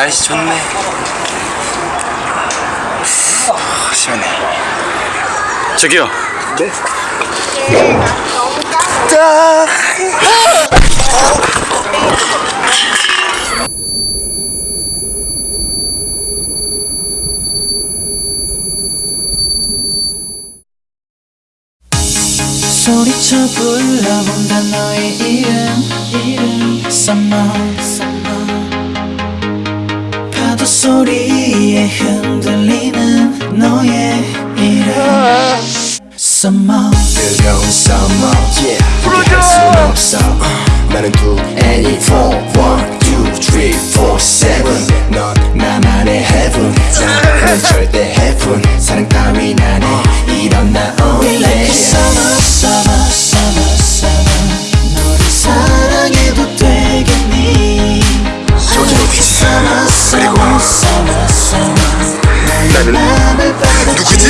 날씨 좋네. 아, 시원해 저기요. 네? 짜 소리쳐 불러본다 너의 이름 이름 소리에 흔들리는 너의 이름 Summer 뜨거운 summer yeah 포기할 순 없어 나는 두 Any four One, two, three, four, seven 넌 나만의 heaven 나는 절대 heaven 사랑 따윈 안해 이런 나 We only like a summer summer summer summer 너를 사랑해도 되겠니 like a summer summer 나는 누구지?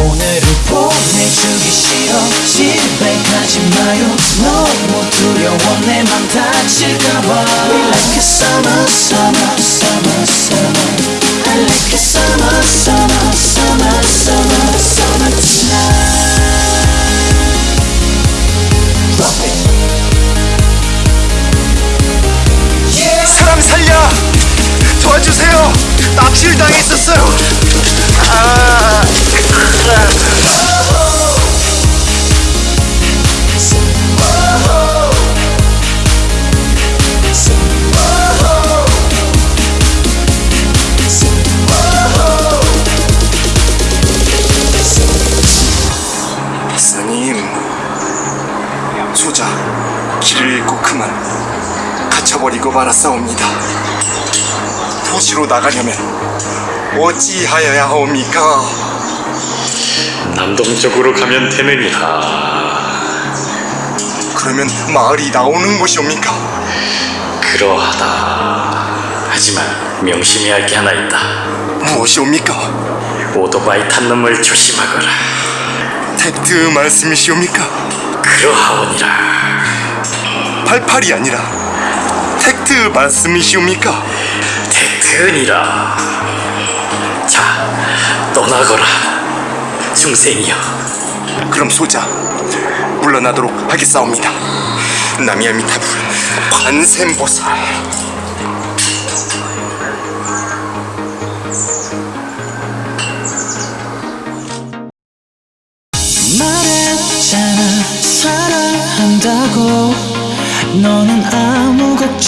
오늘은 보내주기 싫어 가지 마요 너무 두려워 내 맘 다칠까봐 We like a summer summer summer summer I like a summer summer 납치를 당했었어요 아, 스님 소자 길을 잃고 그만 갇혀버리고 말았사옵니다 도시로 나가려면 어찌하여야 하옵니까? 남동쪽으로 가면 되느니라 그러면 마을이 나오는 곳이옵니까? 그러하다 하지만 명심해야 할 게 하나 있다 무엇이옵니까? 오토바이 탄 놈을 조심하거라 텍트 말씀이시옵니까? 그러하오니라 팔팔이 아니라 텍트 말씀이시옵니까? 택트니라. 자 떠나거라 중생이여. 그럼 소자 물러나도록 하겠사옵니다. 나미야미타불 관세음보살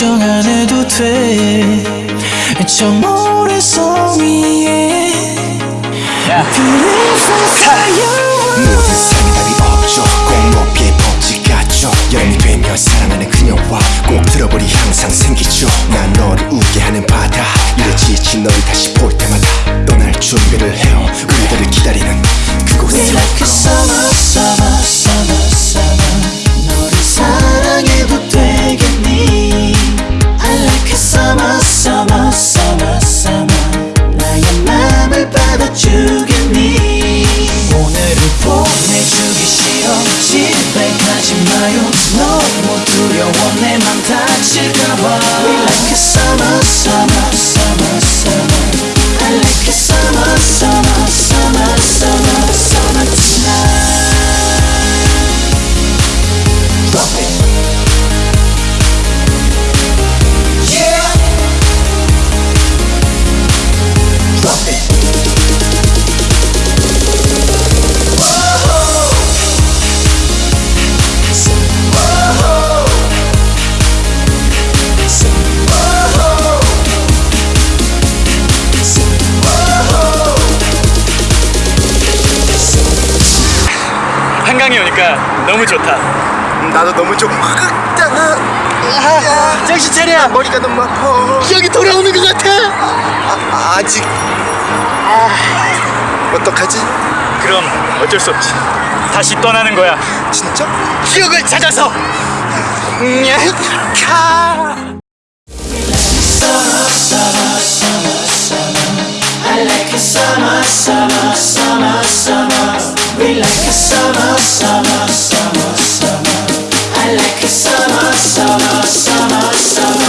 걱정 안 해도 돼저 모래성 위에 Beautiful fire 모든 답이 없죠. 꼭 높이 법칙 같죠. 연이 되면 사랑하는 그녀와 꼭 들어버리 항상 생기죠. 난 너를 웃게 하는 바다. 이래 지친 너를 다시 볼 때마다 떠날 준비를 해요. 우리들을 기다리는 그곳에 다칠까 한강에 오니까 너무 좋다. 나도 너무 좀 정신 차려. 머리가 너무 아파 기억이 돌아오는 것 같아. 아, 아직 어떡하지? 그럼 어쩔 수 없지. 다시 떠나는 거야. 진짜? 기억을 찾아서. 냐, 카. summer, summer, summer, me like a summer, summer, summer, summer. I like a summer, summer, summer, summer.